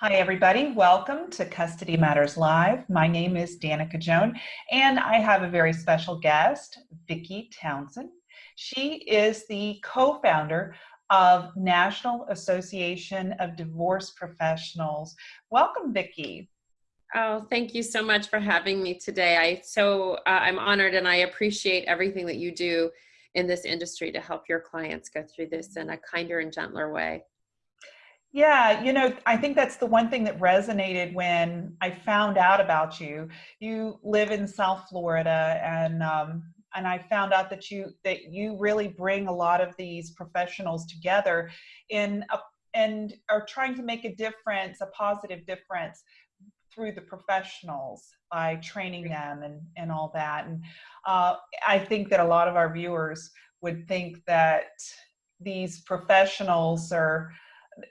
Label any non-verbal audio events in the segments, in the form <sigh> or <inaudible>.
Hi, everybody. Welcome to Custody Matters Live. My name is Danica Joan, and I have a very special guest, Vicki Townsend. She is the co-founder of National Association of Divorce Professionals. Welcome, Vicki. Oh, thank you so much for having me today. I so uh, I'm honored and I appreciate everything that you do in this industry to help your clients go through this in a kinder and gentler way. Yeah, you know, I think that's the one thing that resonated when I found out about you. You live in South Florida, and um, and I found out that you that you really bring a lot of these professionals together in a, and are trying to make a difference, a positive difference through the professionals by training them and and all that. And uh, I think that a lot of our viewers would think that these professionals are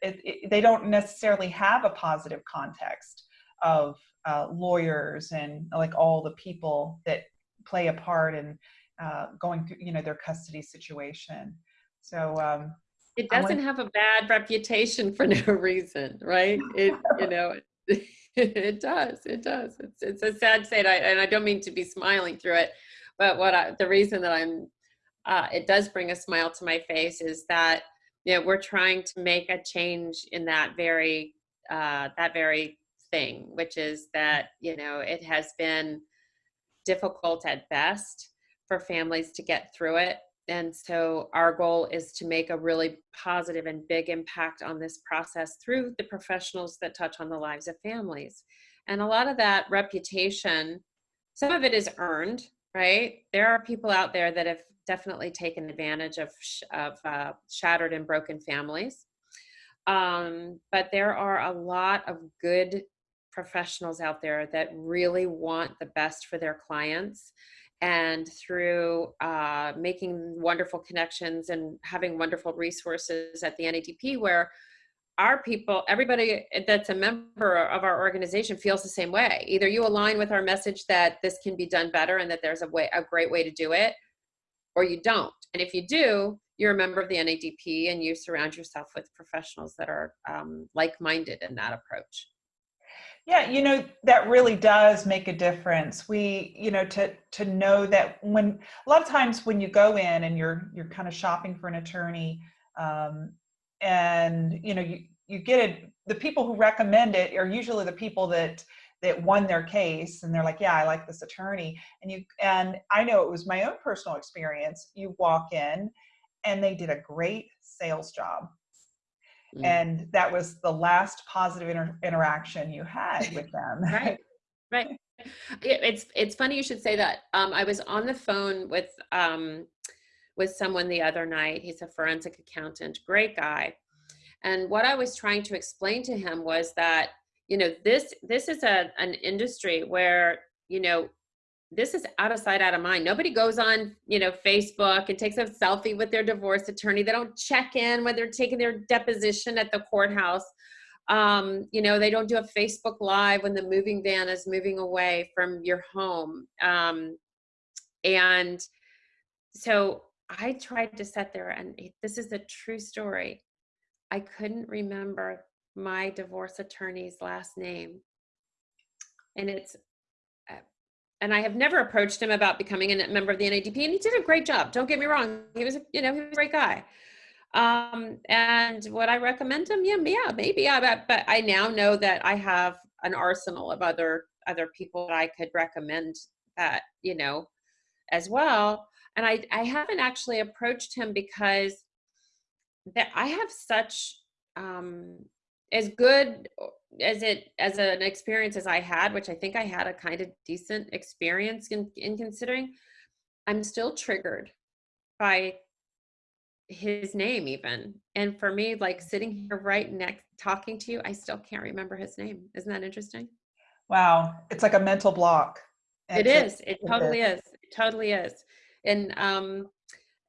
it, it, they don't necessarily have a positive context of uh, lawyers and like all the people that play a part in uh, going through you know their custody situation. So um, it doesn't have a bad reputation for <laughs> no reason right? It you <laughs> know it does it does. It's, it's a sad state. I, and i don't mean to be smiling through it but what I, the reason that i'm uh, it does bring a smile to my face is that know, we're trying to make a change in that very uh, that very thing, which is that you know it has been difficult at best for families to get through it. And so our goal is to make a really positive and big impact on this process through the professionals that touch on the lives of families. And a lot of that reputation, some of it is earned, right? There are people out there that have definitely taken advantage of, of uh, shattered and broken families. Um, but there are a lot of good professionals out there that really want the best for their clients and through uh, making wonderful connections and having wonderful resources at the NADP where our people, everybody that's a member of our organization feels the same way. Either you align with our message that this can be done better and that there's a way, a great way to do it, or you don't. And if you do, you're a member of the NADP and you surround yourself with professionals that are um, like-minded in that approach. Yeah, you know, that really does make a difference. We, you know, to to know that when a lot of times when you go in and you're you're kind of shopping for an attorney, um, and you know, you you get it. The people who recommend it are usually the people that that won their case and they're like yeah i like this attorney. And you and i know it was my own personal experience. You walk in and they did a great sales job. Mm. and that was the last positive inter interaction you had <laughs> with them. Right right. It's it's funny you should say that. Um, i was on the phone with um, with someone the other night. He's a forensic accountant great guy. And what i was trying to explain to him was that you know this this is a an industry where you know this is out of sight out of mind. Nobody goes on you know facebook and takes a selfie with their divorce attorney. They don't check in when they're taking their deposition at the courthouse. Um, you know they don't do a facebook live when the moving van is moving away from your home. Um, and so i tried to sit there and this is a true story. I couldn't remember my divorce attorney's last name. And it's, uh, and I have never approached him about becoming a member of the NADP, and he did a great job. Don't get me wrong; he was, you know, he was a great guy. Um, and would I recommend him? Yeah, yeah, maybe. Yeah, but, but I now know that I have an arsenal of other other people that I could recommend that you know as well. And I I haven't actually approached him because that I have such um, as good as it as an experience as I had, which I think I had a kind of decent experience in, in considering, I'm still triggered by his name even. And for me, like sitting here right next talking to you, I still can't remember his name. Isn't that interesting? Wow. It's like a mental block. It is. It, it totally is. It totally is. And um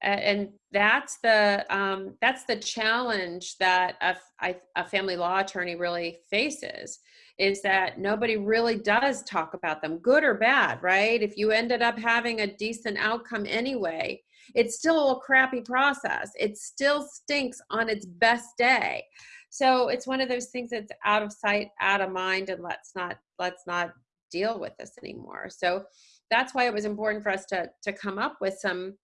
and that's the um, that's the challenge that a, a family law attorney really faces is that nobody really does talk about them good or bad right? If you ended up having a decent outcome anyway it's still a crappy process. It still stinks on its best day. So it's one of those things that's out of sight, out of mind, and let's not let's not deal with this anymore. So that's why it was important for us to to come up with some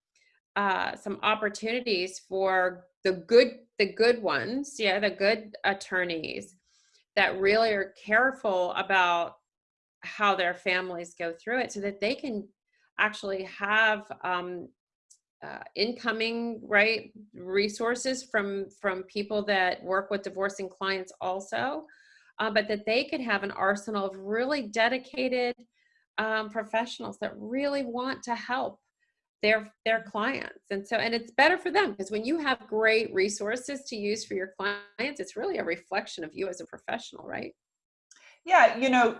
uh, some opportunities for the good the good ones, yeah, the good attorneys that really are careful about how their families go through it, so that they can actually have um, uh, incoming right resources from from people that work with divorcing clients also uh, but that they could have an arsenal of really dedicated um, professionals that really want to help their their clients and so and it's better for them because when you have great resources to use for your clients it's really a reflection of you as a professional right yeah you know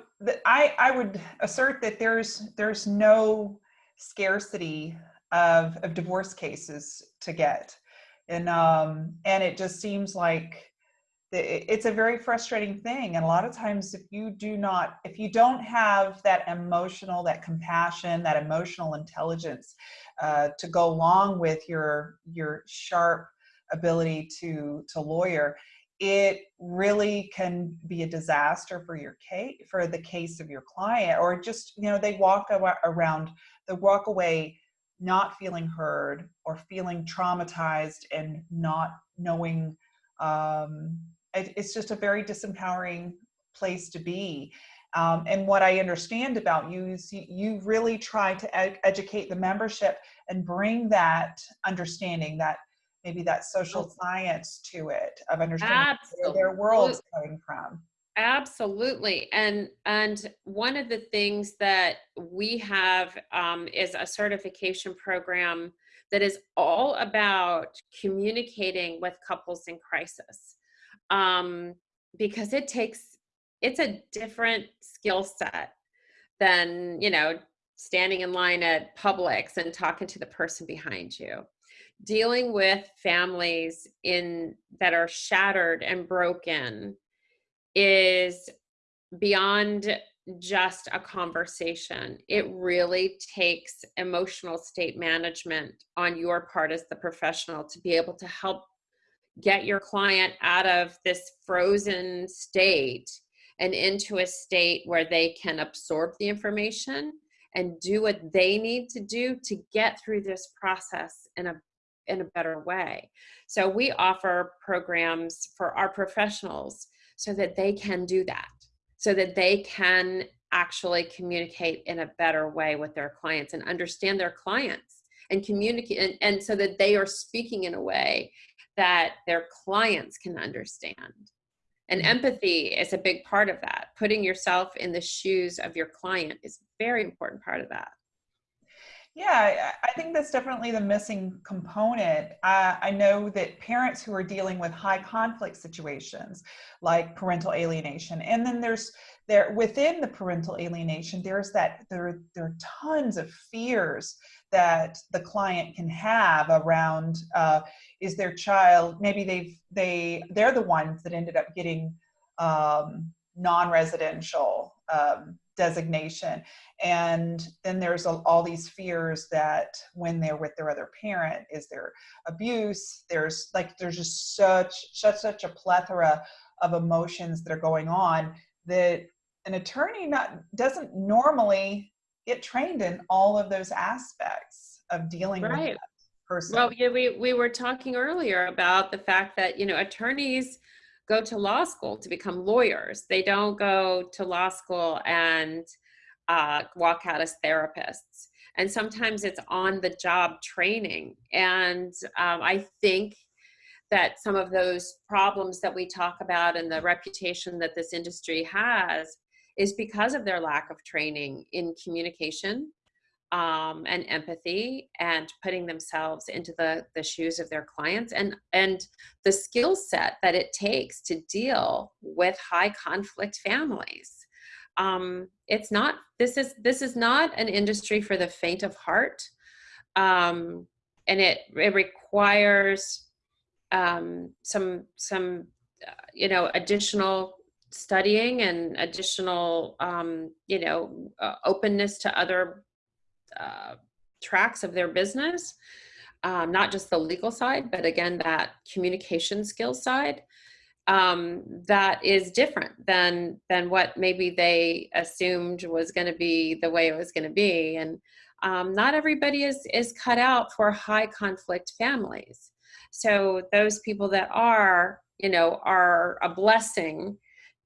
i i would assert that there's there's no scarcity of, of divorce cases to get. And, um, and it just seems like it's a very frustrating thing. And a lot of times if you do not, if you don't have that emotional, that compassion, that emotional intelligence uh, to go along with your, your sharp ability to, to lawyer, it really can be a disaster for your case, for the case of your client, or just, you know, they walk around, they walk away not feeling heard or feeling traumatized and not knowing um, it, it's just a very disempowering place to be. Um, and what I understand about you is you, you really try to ed educate the membership and bring that understanding that maybe that social science to it of understanding Absolutely. where their world's coming from. absolutely. And and one of the things that we have um, is a certification program that is all about communicating with couples in crisis um, because it takes it's a different skill set than you know standing in line at Publix and talking to the person behind you dealing with families in that are shattered and broken is beyond just a conversation. It really takes emotional state management on your part as the professional to be able to help get your client out of this frozen state and into a state where they can absorb the information and do what they need to do to get through this process in a in a better way. So we offer programs for our professionals so that they can do that, so that they can actually communicate in a better way with their clients and understand their clients and communicate and, and so that they are speaking in a way that their clients can understand. And mm-hmm. empathy is a big part of that. Putting yourself in the shoes of your client is a very important part of that. Yeah, I think that's definitely the missing component. Uh, I know that parents who are dealing with high conflict situations like parental alienation, and then there's there within the parental alienation, there's that there, there are tons of fears that the client can have around uh, is their child maybe they've they they're the ones that ended up getting um, non-residential um, designation. And then there's a, all these fears that when they're with their other parent, is there abuse? There's like, there's just such, such, such a plethora of emotions that are going on that an attorney not doesn't normally get trained in all of those aspects of dealing right. with that person. Well, yeah, we, we were talking earlier about the fact that, you know, attorneys go to law school to become lawyers. They don't go to law school and uh, walk out as therapists. And sometimes it's on the job training. And um, I think that some of those problems that we talk about and the reputation that this industry has is because of their lack of training in communication um, and empathy and putting themselves into the, the shoes of their clients and, and the skill set that it takes to deal with high conflict families. Um, it's not, this is, this is not an industry for the faint of heart. Um, and it, it requires um, some, some, uh, you know, additional studying and additional, um, you know, uh, openness to other uh, tracks of their business, um, not just the legal side, but again, that communication skills side. um, that is different than than what maybe they assumed was going to be the way it was going to be and um, not everybody is is cut out for high conflict families so those people that are you know are a blessing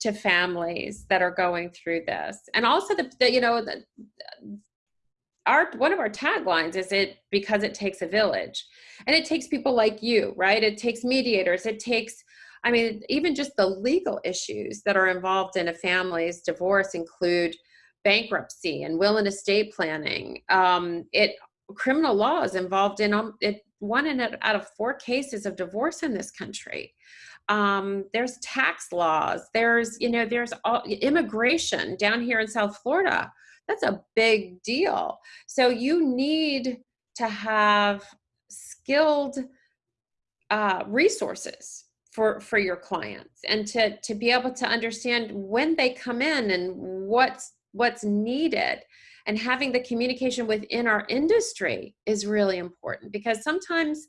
to families that are going through this and also the, the you know the, our one of our taglines is it because it takes a village and it takes people like you right it takes mediators it takes I mean, even just the legal issues that are involved in a family's divorce include bankruptcy and will and estate planning. Um, it criminal law is involved in um, it, one in out of four cases of divorce in this country. Um, there's tax laws. There's you know there's all, immigration down here in South Florida. That's a big deal. So you need to have skilled uh, resources for for your clients and to to be able to understand when they come in and what's what's needed and having the communication within our industry is really important because sometimes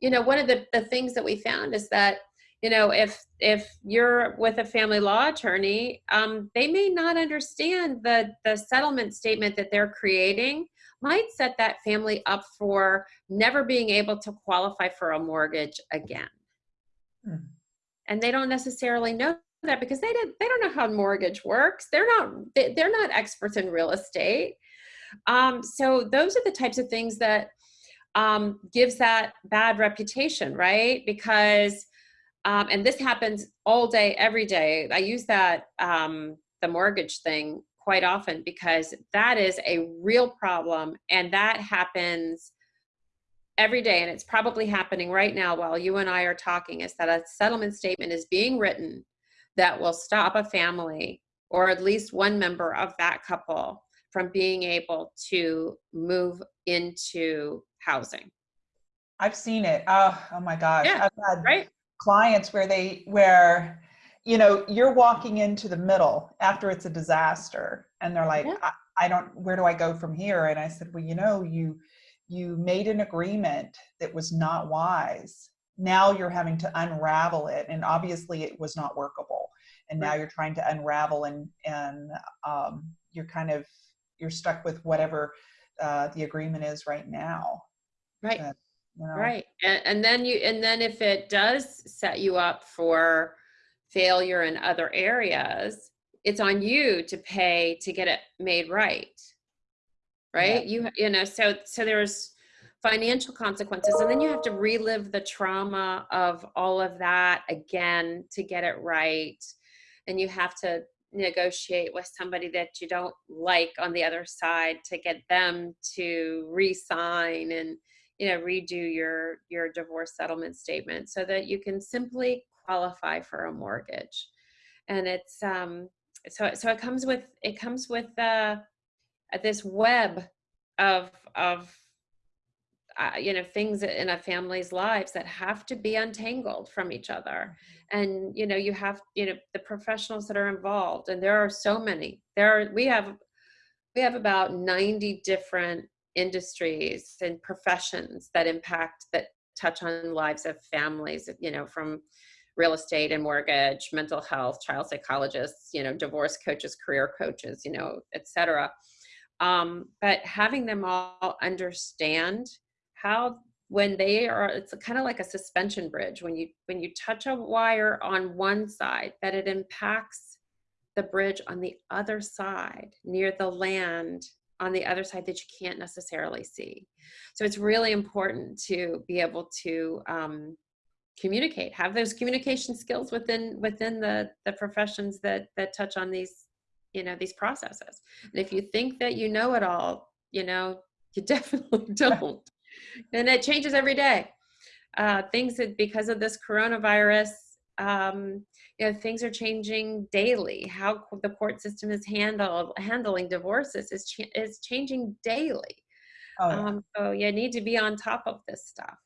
you know one of the, the things that we found is that you know if if you're with a family law attorney um, they may not understand the the settlement statement that they're creating might set that family up for never being able to qualify for a mortgage again Hmm. And they don't necessarily know that because they didn't they don't know how mortgage works. They're not they, they're not experts in real estate. Um, so those are the types of things that um, gives that bad reputation, right? Because um, and this happens all day, every day. I use that um, the mortgage thing quite often because that is a real problem, and that happens every day, and it's probably happening right now while you and I are talking, is that a settlement statement is being written that will stop a family or at least one member of that couple from being able to move into housing. I've seen it. Oh, oh my gosh. Yeah, I've had right? Clients where they where you know you're walking into the middle after it's a disaster and they're like, yeah. I, I don't where do I go from here? And I said, Well, you know, you you made an agreement that was not wise. Now you're having to unravel it, and obviously it was not workable. And now you're trying to unravel, and and um, you're kind of you're stuck with whatever uh, the agreement is right now. Right. You know. Right. And, and then you and then if it does set you up for failure in other areas, it's on you to pay to get it made right right yeah. you you know so so there's financial consequences and then you have to relive the trauma of all of that again to get it right and you have to negotiate with somebody that you don't like on the other side to get them to re-sign and you know redo your your divorce settlement statement so that you can simply qualify for a mortgage. And it's um so so it comes with it comes with uh this web of of uh, you know things in a family's lives that have to be untangled from each other. Mm-hmm. and you know you have you know the professionals that are involved and there are so many. There are we have we have about 90 different industries and professions that impact that touch on lives of families you know from real estate and mortgage mental health child psychologists you know divorce coaches career coaches you know etc um, but having them all understand how when they are it's kind of like a suspension bridge. When you when you touch a wire on one side that it impacts the bridge on the other side near the land on the other side that you can't necessarily see. So it's really important to be able to um, communicate have those communication skills within within the the professions that that touch on these you know these processes. And if you think that you know it all you know <laughs> you definitely <laughs> don't. And it changes every day. Uh, things that because of this coronavirus um, you know things are changing daily how the court system is handled handling divorces is, ch- is changing daily oh, yeah. Um, so you need to be on top of this stuff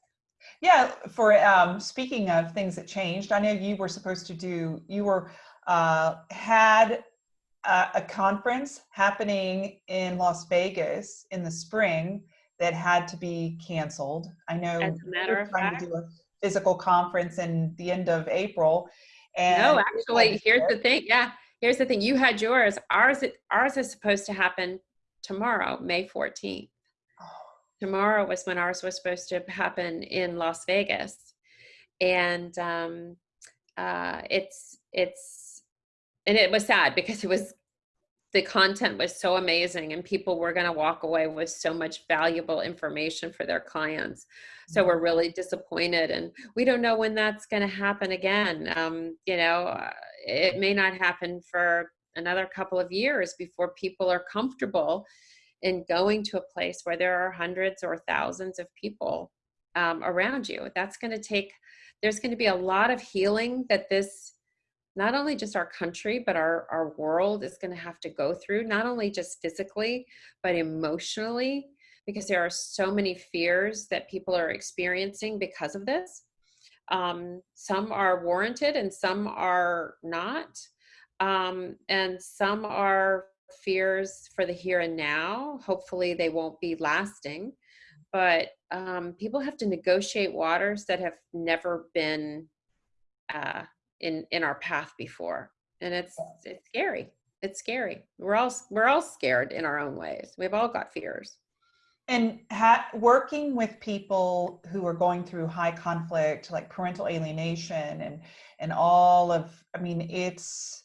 yeah for um, speaking of things that changed i know you were supposed to do you were uh, had uh, a conference happening in Las Vegas in the spring that had to be canceled. I know As a matter of fact. To do a physical conference in the end of April. And no, actually, here's the thing. Yeah, here's the thing. You had yours. Ours, ours is supposed to happen tomorrow, May 14th. Tomorrow was when ours was supposed to happen in Las Vegas, and um, uh, it's it's and it was sad because it was the content was so amazing and people were going to walk away with so much valuable information for their clients. So we're mm-hmm. really disappointed and we don't know when that's going to happen again. Um, you know uh, it may not happen for another couple of years before people are comfortable in going to a place where there are hundreds or thousands of people um, around you. That's going to take there's going to be a lot of healing that this not only just our country, but our, our world is going to have to go through, not only just physically, but emotionally, because there are so many fears that people are experiencing because of this. Um, some are warranted and some are not. Um, and some are fears for the here and now. Hopefully, they won't be lasting. But um, people have to negotiate waters that have never been uh, in in our path before and it's it's scary. It's scary. We're all we're all scared in our own ways. We've all got fears. And ha- working with people who are going through high conflict like parental alienation and and all of i mean it's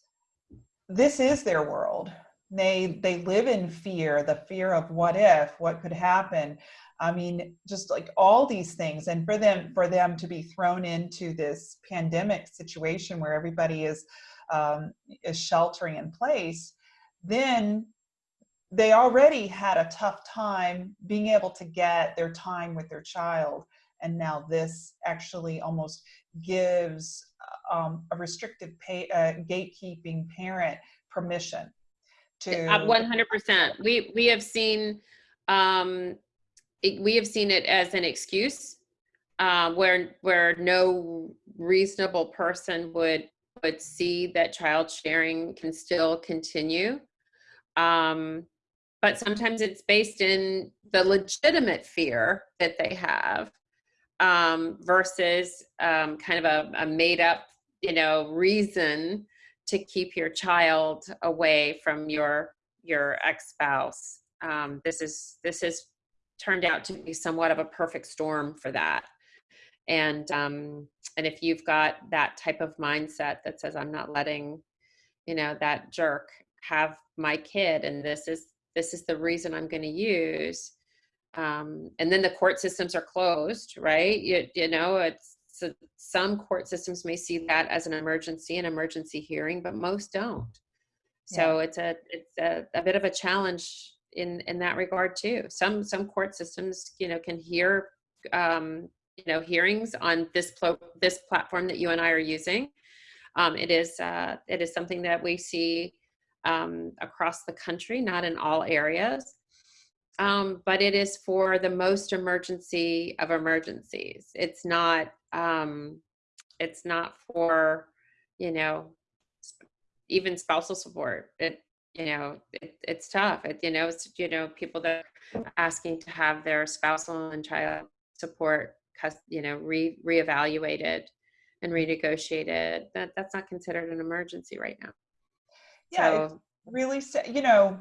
this is their world they they live in fear the fear of what if what could happen. I mean, just like all these things, and for them for them to be thrown into this pandemic situation where everybody is um, is sheltering in place, then they already had a tough time being able to get their time with their child, and now this actually almost gives um, a restrictive pay, uh, gatekeeping parent permission to 100%. We we have seen um, it, we have seen it as an excuse uh, where where no reasonable person would would see that child sharing can still continue. Um, but sometimes it's based in the legitimate fear that they have um, versus um, kind of a, a made up, you know, reason to keep your child away from your your ex spouse. Um, this is this is turned out to be somewhat of a perfect storm for that. And um, and if you've got that type of mindset that says I'm not letting, you know, that jerk have my kid, and this is this is the reason I'm going to use, um, and then the court systems are closed, right? You, you know, it's so some court systems may see that as an emergency, an emergency hearing, but most don't. So yeah. it's a it's a, a bit of a challenge in in that regard too. Some some court systems, you know, can hear um, you know hearings on this pl- this platform that you and I are using. Um, it is uh, it is something that we see um, across the country, not in all areas, um, but it is for the most emergency of emergencies. It's not um, it's not for you know even spousal support. It you know it, it's tough it, you know it's you know people that are asking to have their spousal and child support you know re reevaluated and renegotiated that that's not considered an emergency right now yeah so, really you know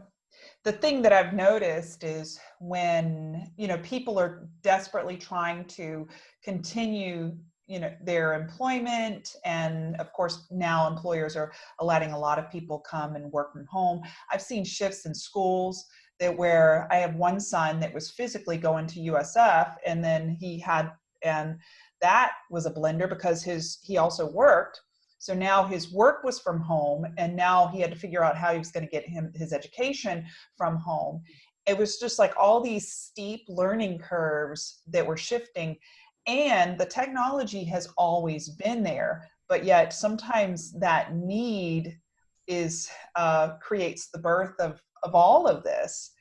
the thing that i've noticed is when you know people are desperately trying to continue you know their employment and of course now employers are letting a lot of people come and work from home. I've seen shifts in schools that where i have one son that was physically going to usf and then he had and that was a blender because his he also worked so now his work was from home and now he had to figure out how he was going to get him his education from home it was just like all these steep learning curves that were shifting and the technology has always been there but yet sometimes that need is uh, creates the birth of of all of this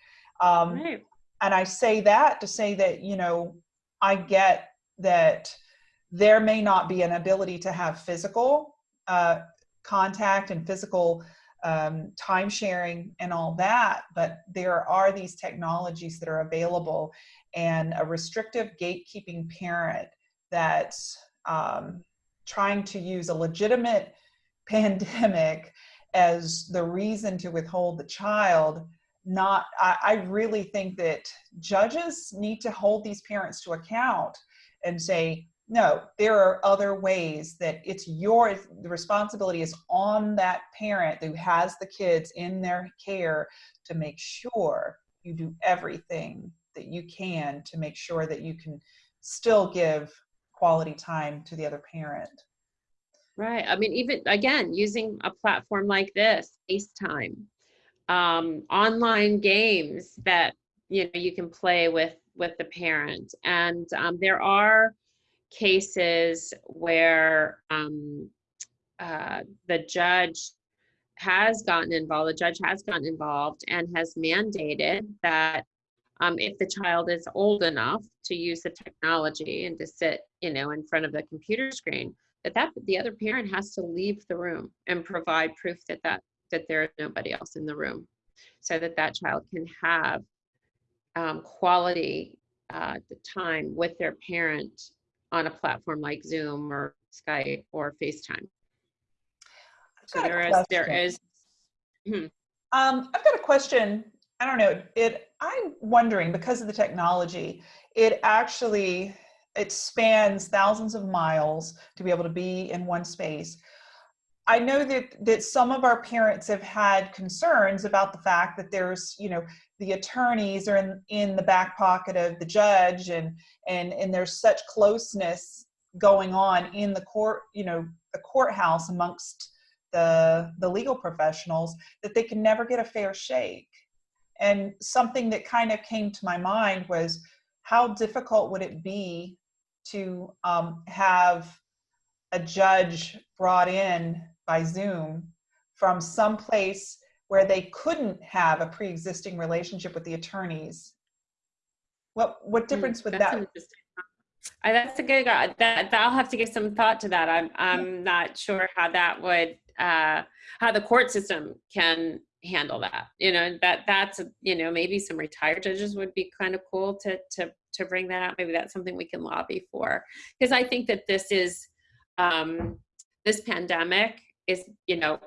um, right. and i say that to say that you know i get that there may not be an ability to have physical uh, contact and physical um, time sharing and all that, but there are these technologies that are available and a restrictive gatekeeping parent that's um, trying to use a legitimate <laughs> pandemic as the reason to withhold the child not I, I, really think that judges need to hold these parents to account and say no there are other ways that it's your the responsibility is on that parent who has the kids in their care to make sure you do everything that you can to make sure that you can still give quality time to the other parent. Right i mean even again using a platform like this facetime um, online games that you know you can play with with the parent. And um, there are cases where um, uh, the judge has gotten involved the judge has gotten involved and has mandated that um, if the child is old enough to use the technology and to sit you know in front of the computer screen that that the other parent has to leave the room and provide proof that that that there is nobody else in the room so that that child can have um, quality uh, time with their parent on a platform like Zoom or Skype or FaceTime. So there is, there is. Hmm. Um, I've got a question. I don't know. It. I'm wondering because of the technology, it actually it spans thousands of miles to be able to be in one space. I know that that some of our parents have had concerns about the fact that there's, you know, the attorneys are in, in the back pocket of the judge and and and there's such closeness going on in the court, you know, the courthouse amongst the the legal professionals that they can never get a fair shake. And something that kind of came to my mind was how difficult would it be to um, have a judge brought in by Zoom from some place where they couldn't have a pre-existing relationship with the attorneys. What what hmm, difference would that's that? Uh, that's a good. Uh, that, that I'll have to give some thought to that. I'm I'm not sure how that would uh, how the court system can handle that. You know that that's you know maybe some retired judges would be kind of cool to to to bring that out. Maybe that's something we can lobby for because I think that this is um, this pandemic is, you know,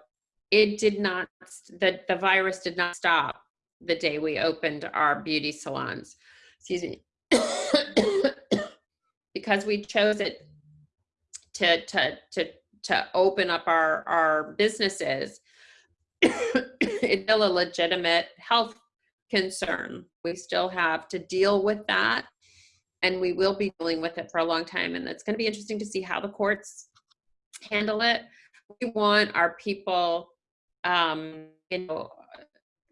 it did not, the, the virus did not stop the day we opened our beauty salons. Excuse me. <coughs> because we chose it to, to, to, to open up our, our businesses, <coughs> it's still a legitimate health concern. We still have to deal with that and we will be dealing with it for a long time. And it's going to be interesting to see how the courts handle it we want our people, um, you know,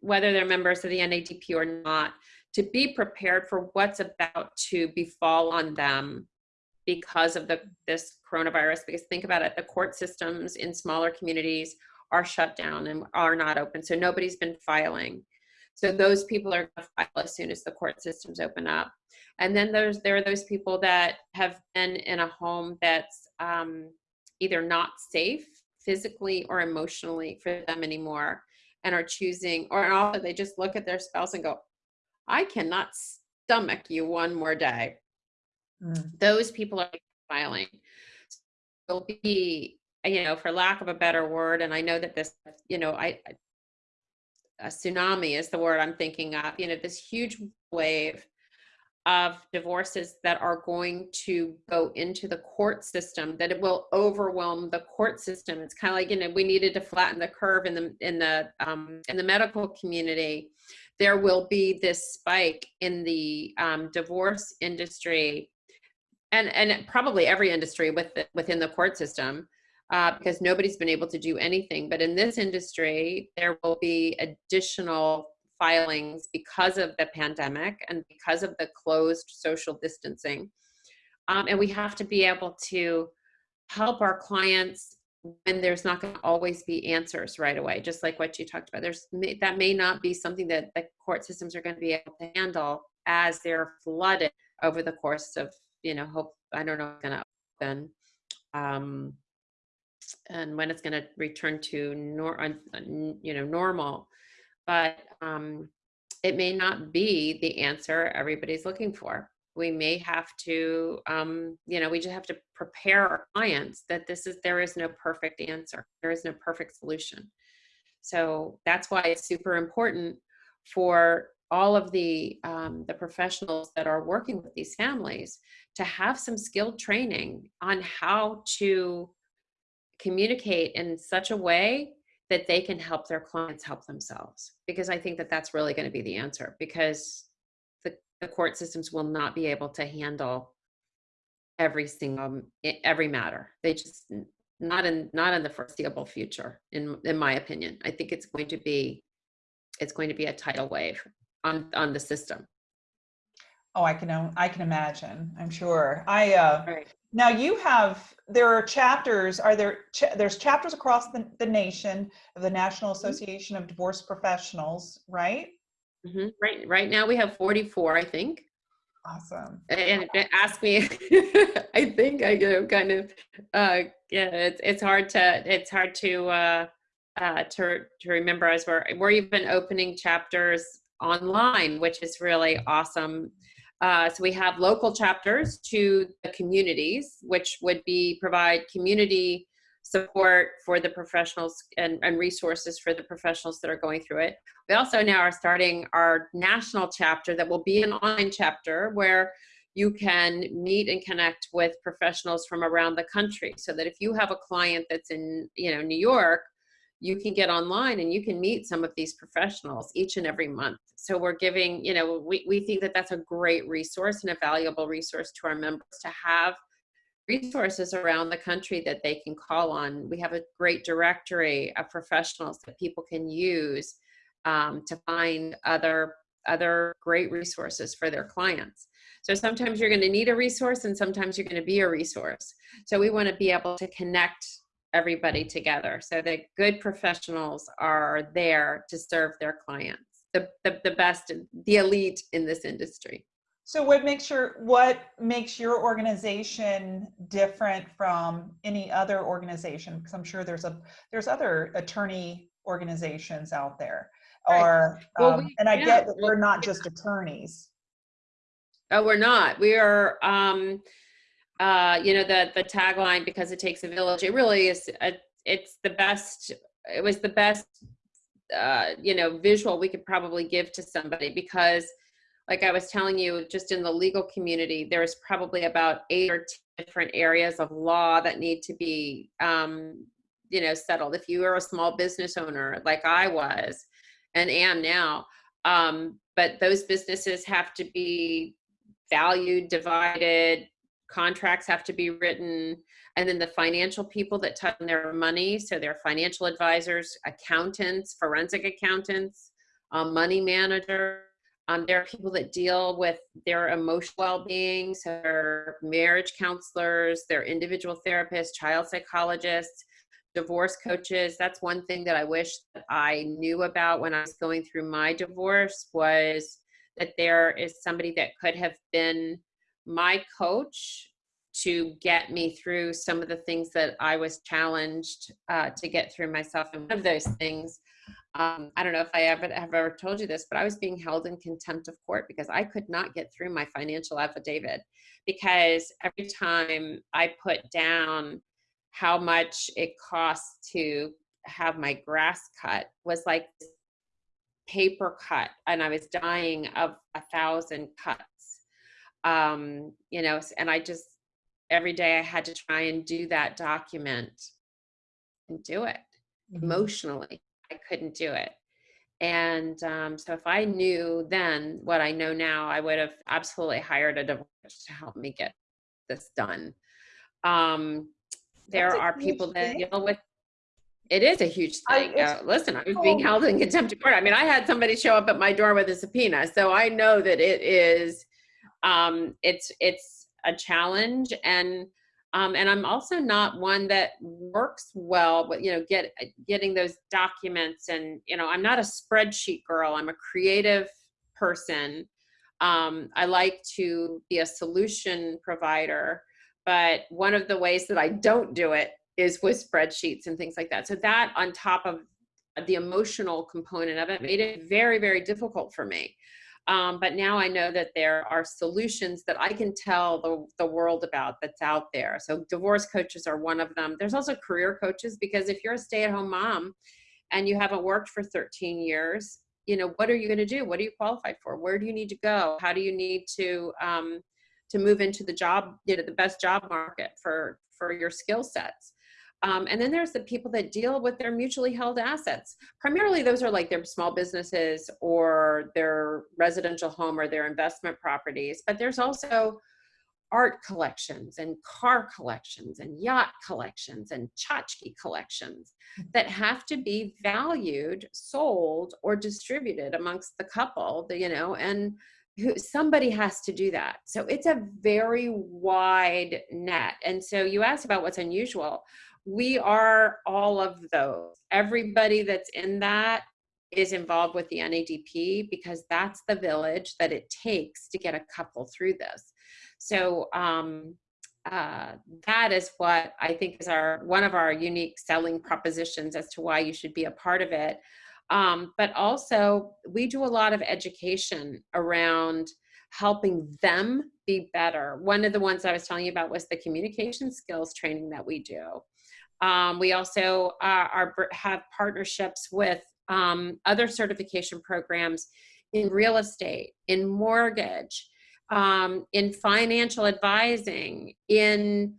whether they're members of the NADP or not, to be prepared for what's about to befall on them because of the this coronavirus. Because think about it, the court systems in smaller communities are shut down and are not open, so nobody's been filing. So those people are going to file as soon as the court systems open up. And then there's there are those people that have been in a home that's um, either not safe physically or emotionally for them anymore and are choosing or also they just look at their spouse and go i cannot stomach you one more day mm. those people are filing will be you know for lack of a better word and i know that this you know i a tsunami is the word i'm thinking of you know this huge wave of divorces that are going to go into the court system that it will overwhelm the court system. It's kind of like you know we needed to flatten the curve in the in the um, in the medical community. There will be this spike in the um, divorce industry and and probably every industry with the, within the court system uh, because nobody's been able to do anything. But in this industry there will be additional filings because of the pandemic and because of the closed social distancing. Um, and we have to be able to help our clients when there's not going to always be answers right away just like what you talked about there's that may not be something that the court systems are going to be able to handle as they're flooded over the course of you know hope i don't know going to open um, and when it's going to return to nor you know normal but um, it may not be the answer everybody's looking for. we may have to um, you know we just have to prepare our clients that this is there is no perfect answer there is no perfect solution so that's why it's super important for all of the um, the professionals that are working with these families to have some skilled training on how to communicate in such a way that they can help their clients help themselves because i think that that's really going to be the answer because the, the court systems will not be able to handle every single every matter. They just not in not in the foreseeable future in in my opinion. I think it's going to be it's going to be a tidal wave on on the system. Oh i can i can imagine i'm sure. I uh right now you have there are chapters are there there's chapters across the, the nation of the national Mm-hmm. association of divorce professionals right Mhm. right right now we have 44 i think awesome and and ask me <laughs> i think i you know kind of uh yeah it's it's hard to it's hard to uh uh to to remember as we're we're even opening chapters online which is really awesome uh, so we have local chapters to the communities which would be provide community support for the professionals and, and resources for the professionals that are going through it. We also now are starting our national chapter that will be an online chapter where you can meet and connect with professionals from around the country so that if you have a client that's in you know new york you can get online and you can meet some of these professionals each and every month. So we're giving you know we, we think that that's a great resource and a valuable resource to our members to have resources around the country that they can call on. We have a great directory of professionals that people can use um, to find other other great resources for their clients. So sometimes you're going to need a resource and sometimes you're going to be a resource. So we want to be able to connect everybody together so that good professionals are there to serve their clients the, the, the best the elite in this industry so what makes your what makes your organization different from any other organization because i'm sure there's a there's other attorney organizations out there Right. or Well, um, we- and i yeah, get that we're not just attorneys Oh, we're not. We are, um, uh, you know, the the tagline because it takes a village. It really is. A, it's the best. It was the best, uh, you know, visual we could probably give to somebody because, like I was telling you, just in the legal community, there's probably about eight or 10 different areas of law that need to be, um, you know, settled. If you are a small business owner, like I was, and am now, um, but those businesses have to be valued, divided, contracts have to be written, and then the financial people that touch their money, so their financial advisors, accountants, forensic accountants, um, money manager. Um, there are people that deal with their emotional well-being, so their marriage counselors, their individual therapists, child psychologists, divorce coaches. That's one thing that I wish that I knew about when I was going through my divorce was that there is somebody that could have been my coach to get me through some of the things that I was challenged uh, to get through myself. And one of those things, um, I don't know if I ever have ever told you this, but I was being held in contempt of court because I could not get through my financial affidavit because every time I put down how much it costs to have my grass cut was like paper cut and i was dying of a thousand cuts um you know and i just every day i had to try and do that document and do it Mm-hmm. emotionally i couldn't do it and um, so if i knew then what i know now i would have absolutely hired a divorce to help me get this done um there are people that thing. deal with it is a huge thing. it's Uh, listen, I was being held in contempt of court. I mean, I had somebody show up at my door with a subpoena, so I know that it is, um, it's it's a challenge, and um, and I'm also not one that works well, but you know, get getting those documents, and you know, I'm not a spreadsheet girl. I'm a creative person. Um, I like to be a solution provider, but one of the ways that I don't do it is with spreadsheets and things like that. So that on top of the emotional component of it made it very, very difficult for me. Um, but now I know that there are solutions that I can tell the, the world about that's out there. So divorce coaches are one of them. There's also career coaches because if you're a stay-at-home mom and you haven't worked for 13 years, you know, what are you going to do? What are you qualified for? Where do you need to go? How do you need to um, to move into the job, you know, the best job market for for your skill sets? Um, and then there's the people that deal with their mutually held assets. Primarily, those are like their small businesses or their residential home or their investment properties. But there's also art collections and car collections and yacht collections and tchotchke collections that have to be valued, sold, or distributed amongst the couple, you know, and who, somebody has to do that. So it's a very wide net. And so you asked about what's unusual we are all of those. Everybody that's in that is involved with the NADP because that's the village that it takes to get a couple through this. So um, uh, that is what I think is our one of our unique selling propositions as to why you should be a part of it. Um, but also, we do a lot of education around helping them be better. One of the ones I was telling you about was the communication skills training that we do. Um, we also uh, are, have partnerships with um, other certification programs in real estate, in mortgage, um, in financial advising, in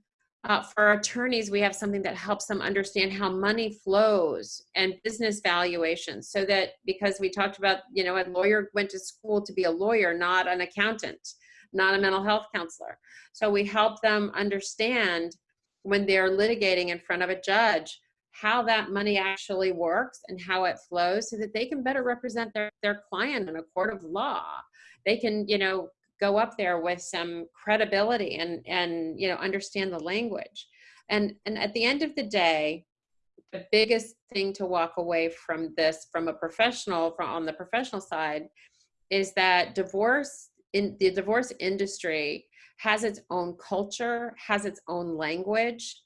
uh, for attorneys, we have something that helps them understand how money flows and business valuations so that because we talked about, you know, a lawyer went to school to be a lawyer, not an accountant, not a mental health counselor. So we help them understand when they're litigating in front of a judge how that money actually works and how it flows so that they can better represent their, their client in a court of law. They can, you know, go up there with some credibility and, and you know, understand the language. And, and at the end of the day, the biggest thing to walk away from this from a professional from on the professional side is that divorce in the divorce industry has its own culture, has its own language,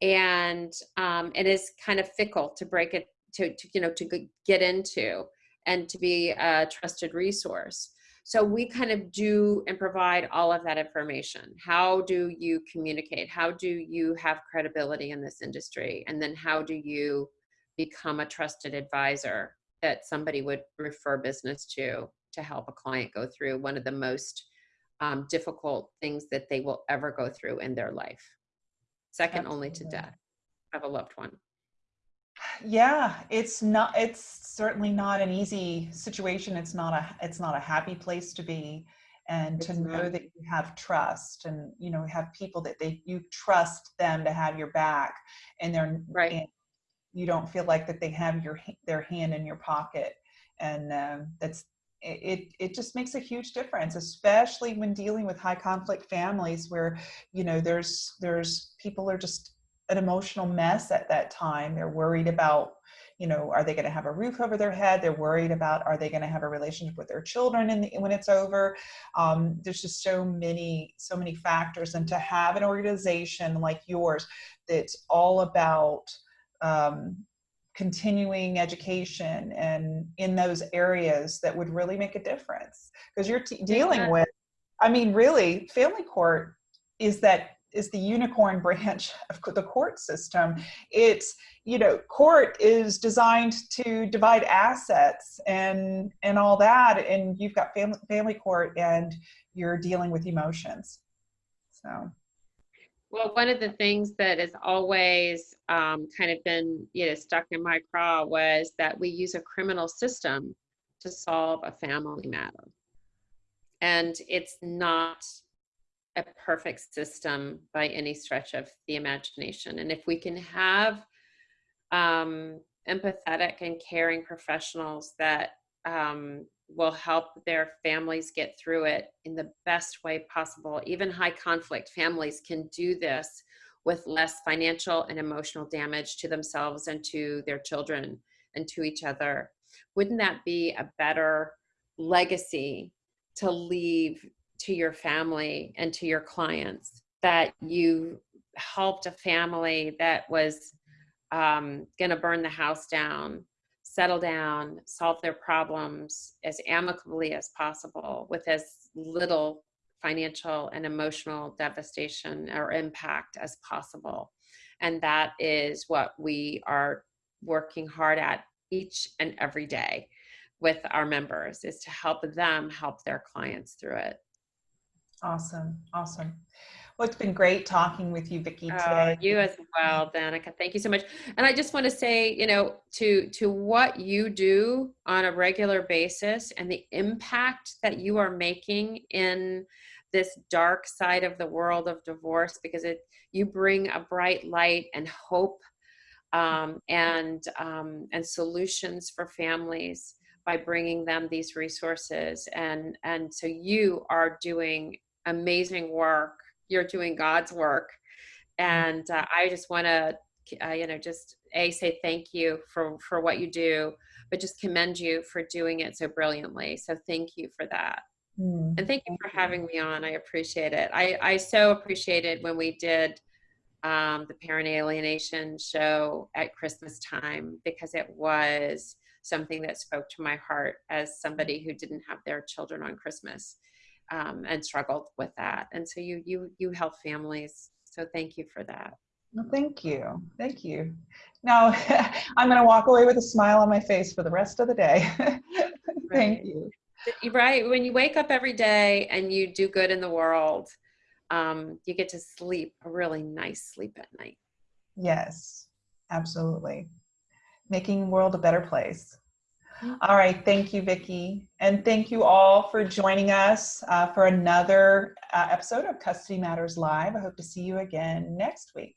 and um, it is kind of fickle to break it to, to you know to get into and to be a trusted resource. So we kind of do and provide all of that information. How do you communicate? How do you have credibility in this industry? And then how do you become a trusted advisor that somebody would refer business to to help a client go through one of the most um, difficult things that they will ever go through in their life. Second Absolutely. only to death of a loved one. Yeah, it's not, it's certainly not an easy situation. It's not a, it's not a happy place to be. And it's to know not. that you have trust and, you know, have people that they, you trust them to have your back and they're, right. And you don't feel like that they have your, their hand in your pocket. And um, that's, it, it just makes a huge difference, especially when dealing with high conflict families where, you know, there's, there's people are just an emotional mess at that time. They're worried about, you know, are they going to have a roof over their head? They're worried about, are they going to have a relationship with their children in the, when it's over? Um, there's just so many, so many factors. And to have an organization like yours that's all about um, continuing education and in those areas that would really make a difference. Because you're dealing with i mean really family court is that is the unicorn <laughs> branch of the court system. It's you know court is designed to divide assets and and all that and you've got family family court and you're dealing with emotions. So well, one of the things that has always um, kind of been, you know, stuck in my craw was that we use a criminal system to solve a family matter. And it's not a perfect system by any stretch of the imagination. And if we can have um, empathetic and caring professionals that um, will help their families get through it in the best way possible. Even high conflict families can do this with less financial and emotional damage to themselves and to their children and to each other. Wouldn't that be a better legacy to leave to your family and to your clients that you helped a family that was um, going to burn the house down settle down, solve their problems as amicably as possible with as little financial and emotional devastation or impact as possible. And that is what we are working hard at each and every day with our members is to help them help their clients through it. Awesome. Awesome. Well, it's been great talking with you, Vicki, Oh, today. you as well, Danica. Thank you so much. And I just want to say, you know, to to what you do on a regular basis and the impact that you are making in this dark side of the world of divorce, because it you bring a bright light and hope um, and um, and solutions for families by bringing them these resources and and so you are doing amazing work you're doing god's work. And uh, i just want to uh, you know just a say thank you for for what you do but just commend you for doing it so brilliantly. So thank you for that. Mm, and thank you for you. having me on. I appreciate it. I i so appreciated when we did um, the parent alienation show at christmas time because it was something that spoke to my heart as somebody who didn't have their children on christmas um, and struggled with that and so you you you help families so thank you for that Well, thank you. Thank you. Now, <laughs> I'm going to walk away with a smile on my face for the rest of the day. <laughs> Thank Right. you. Right when you wake up every day and you do good in the world um, you get to sleep a really nice sleep at night Yes, absolutely. Making the world a better place. All right. Thank you, Vicki. And thank you all for joining us uh, for another uh, episode of Custody Matters Live. I hope to see you again next week.